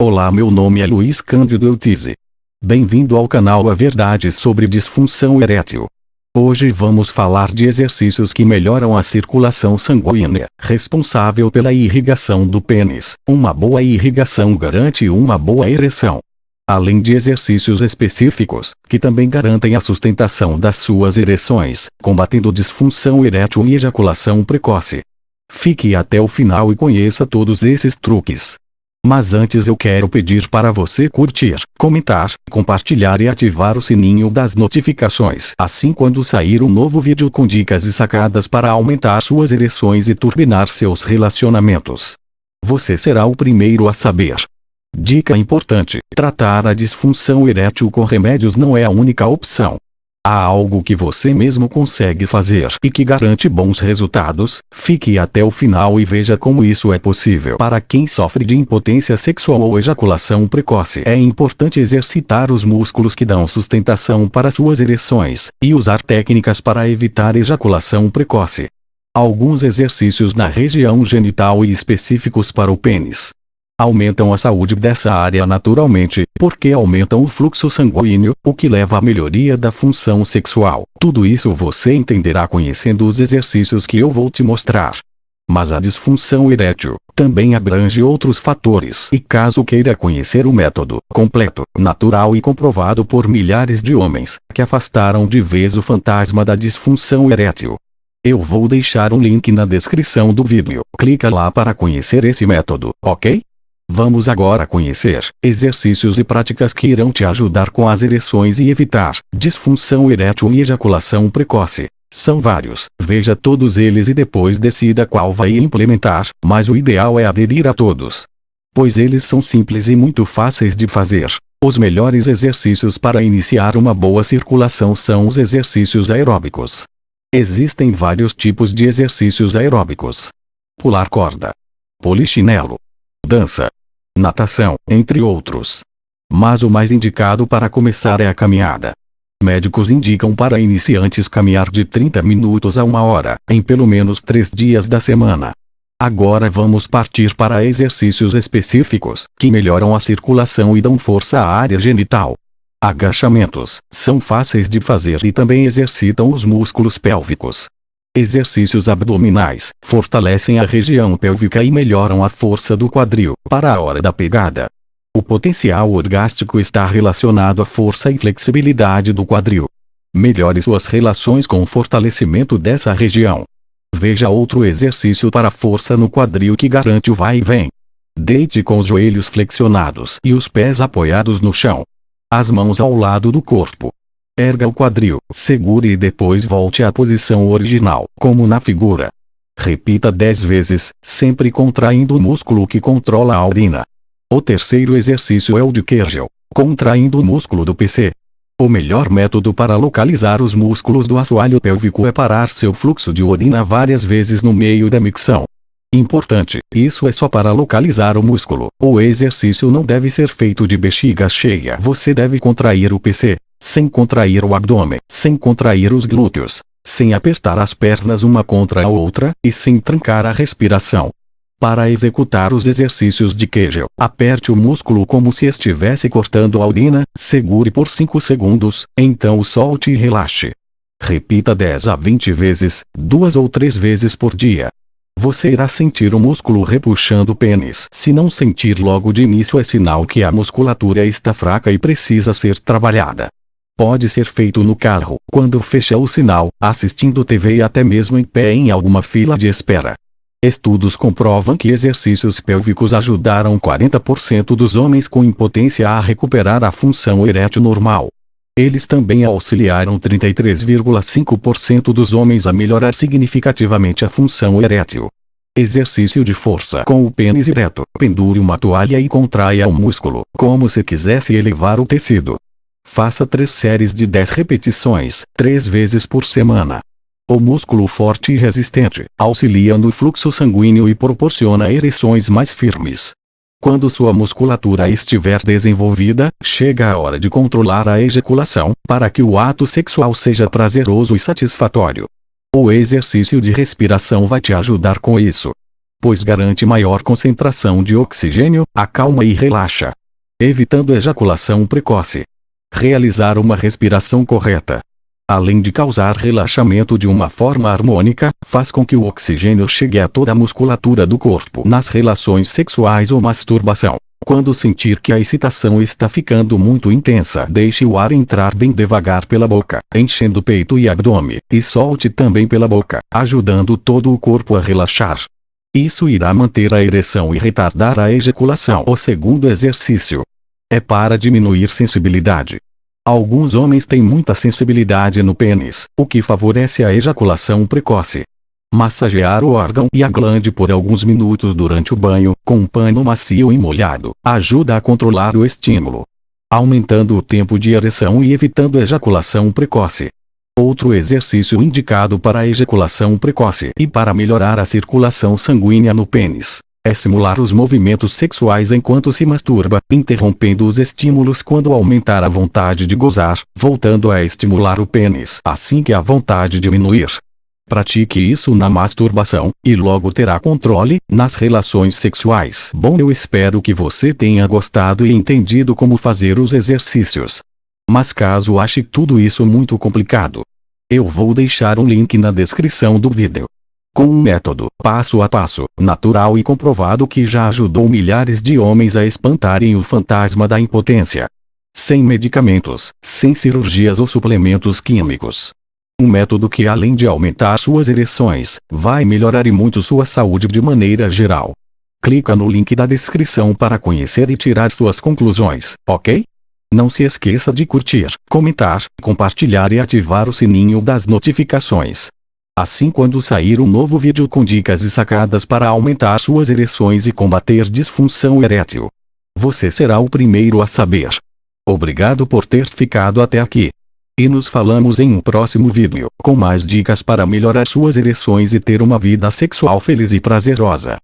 Olá meu nome é Luiz Cândido Eutize. Bem-vindo ao canal A Verdade sobre Disfunção Erétil. Hoje vamos falar de exercícios que melhoram a circulação sanguínea, responsável pela irrigação do pênis. Uma boa irrigação garante uma boa ereção. Além de exercícios específicos, que também garantem a sustentação das suas ereções, combatendo disfunção erétil e ejaculação precoce. Fique até o final e conheça todos esses truques. Mas antes eu quero pedir para você curtir, comentar, compartilhar e ativar o sininho das notificações. Assim quando sair um novo vídeo com dicas e sacadas para aumentar suas ereções e turbinar seus relacionamentos. Você será o primeiro a saber. Dica importante: tratar a disfunção erétil com remédios não é a única opção. Há algo que você mesmo consegue fazer e que garante bons resultados? Fique até o final e veja como isso é possível. Para quem sofre de impotência sexual ou ejaculação precoce, é importante exercitar os músculos que dão sustentação para suas ereções e usar técnicas para evitar ejaculação precoce. Alguns exercícios na região genital e específicos para o pênis aumentam a saúde dessa área naturalmente, porque aumentam o fluxo sanguíneo, o que leva à melhoria da função sexual. Tudo isso você entenderá conhecendo os exercícios que eu vou te mostrar. Mas a disfunção erétil também abrange outros fatores. E caso queira conhecer o método completo, natural e comprovado por milhares de homens que afastaram de vez o fantasma da disfunção erétil, eu vou deixar um link na descrição do vídeo. Clica lá para conhecer esse método, ok? Vamos agora conhecer exercícios e práticas que irão te ajudar com as ereções e evitar disfunção erétil e ejaculação precoce. São vários, veja todos eles e depois decida qual vai implementar, mas o ideal é aderir a todos. Pois eles são simples e muito fáceis de fazer. Os melhores exercícios para iniciar uma boa circulação são os exercícios aeróbicos. Existem vários tipos de exercícios aeróbicos. Pular corda. Polichinelo. Dança natação, entre outros. Mas o mais indicado para começar é a caminhada. Médicos indicam para iniciantes caminhar de 30 minutos a uma hora, em pelo menos três dias da semana. Agora vamos partir para exercícios específicos, que melhoram a circulação e dão força à área genital. Agachamentos, são fáceis de fazer e também exercitam os músculos pélvicos. Exercícios abdominais fortalecem a região pélvica e melhoram a força do quadril para a hora da pegada. O potencial orgástico está relacionado à força e flexibilidade do quadril. Melhore suas relações com o fortalecimento dessa região. Veja outro exercício para força no quadril que garante o vai e vem. Deite com os joelhos flexionados e os pés apoiados no chão. As mãos ao lado do corpo. Erga o quadril, segure e depois volte à posição original, como na figura. Repita 10 vezes, sempre contraindo o músculo que controla a urina. O terceiro exercício é o de Kegel, contraindo o músculo do PC. O melhor método para localizar os músculos do assoalho pélvico é parar seu fluxo de urina várias vezes no meio da micção. Importante, isso é só para localizar o músculo. O exercício não deve ser feito de bexiga cheia. Você deve contrair o PC, sem contrair o abdômen, sem contrair os glúteos, sem apertar as pernas uma contra a outra, e sem trancar a respiração. Para executar os exercícios de Kegel, aperte o músculo como se estivesse cortando a urina, segure por 5 segundos, então solte e relaxe. Repita 10 a 20 vezes, duas ou três vezes por dia. Você irá sentir o músculo repuxando o pênis. Se não sentir logo de início é sinal que a musculatura está fraca e precisa ser trabalhada. Pode ser feito no carro, quando fecha o sinal, assistindo TV e até mesmo em pé em alguma fila de espera. Estudos comprovam que exercícios pélvicos ajudaram 40% dos homens com impotência a recuperar a função erétil normal. Eles também auxiliaram 33,5% dos homens a melhorar significativamente a função erétil. Exercício de força com o pênis ereto. Pendure uma toalha e contraia o músculo, como se quisesse elevar o tecido. Faça três séries de 10 repetições, três vezes por semana. O músculo forte e resistente auxilia no fluxo sanguíneo e proporciona ereções mais firmes. Quando sua musculatura estiver desenvolvida, chega a hora de controlar a ejaculação, para que o ato sexual seja prazeroso e satisfatório. O exercício de respiração vai te ajudar com isso. pois garante maior concentração de oxigênio, acalma e relaxa, evitando ejaculação precoce. Realizar uma respiração correta, além de causar relaxamento de uma forma harmônica, faz com que o oxigênio chegue a toda a musculatura do corpo nas relações sexuais ou masturbação. Quando sentir que a excitação está ficando muito intensa, deixe o ar entrar bem devagar pela boca, enchendo o peito e abdômen, e solte também pela boca, ajudando todo o corpo a relaxar. Isso irá manter a ereção e retardar a ejaculação. O segundo exercício é para diminuir sensibilidade. Alguns homens têm muita sensibilidade no pênis, o que favorece a ejaculação precoce. Massagear o órgão e a glande por alguns minutos durante o banho, com um pano macio e molhado, ajuda a controlar o estímulo, aumentando o tempo de ereção e evitando ejaculação precoce. Outro exercício indicado para ejaculação precoce e para melhorar a circulação sanguínea no pênis é simular os movimentos sexuais enquanto se masturba, interrompendo os estímulos quando aumentar a vontade de gozar, voltando a estimular o pênis assim que a vontade diminuir. Pratique isso na masturbação, e logo terá controle, nas relações sexuais. Bom eu espero que você tenha gostado e entendido como fazer os exercícios. Mas caso ache tudo isso muito complicado, eu vou deixar um link na descrição do vídeo com um método passo a passo, natural e comprovado que já ajudou milhares de homens a espantarem o fantasma da impotência. Sem medicamentos, sem cirurgias ou suplementos químicos. Um método que além de aumentar suas ereções, vai melhorar e muito sua saúde de maneira geral. Clica no link da descrição para conhecer e tirar suas conclusões, ok? Não se esqueça de curtir, comentar, compartilhar e ativar o sininho das notificações. Assim quando sair um novo vídeo com dicas e sacadas para aumentar suas ereções e combater disfunção erétil, você será o primeiro a saber. Obrigado por ter ficado até aqui. E nos falamos em um próximo vídeo, com mais dicas para melhorar suas ereções e ter uma vida sexual feliz e prazerosa.